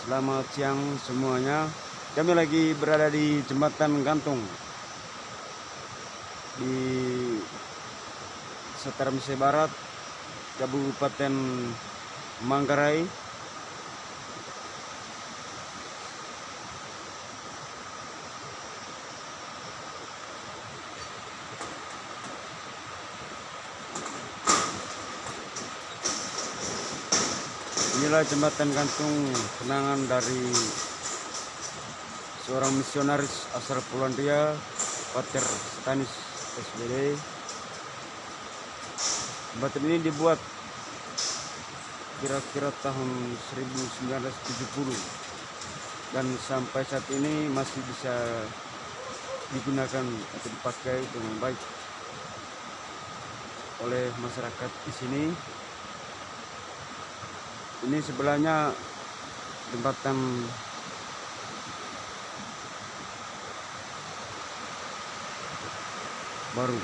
selamat siang semuanya. Kami lagi berada di jembatan gantung di Setaram Barat, Kabupaten Manggarai. Inilah jembatan gantung kenangan dari seorang misionaris asal Polandia, Pater Stanis SBD. Jembatan ini dibuat kira-kira tahun 1970 dan sampai saat ini masih bisa digunakan atau dipakai dengan baik oleh masyarakat di sini ini sebelahnya jembatan baru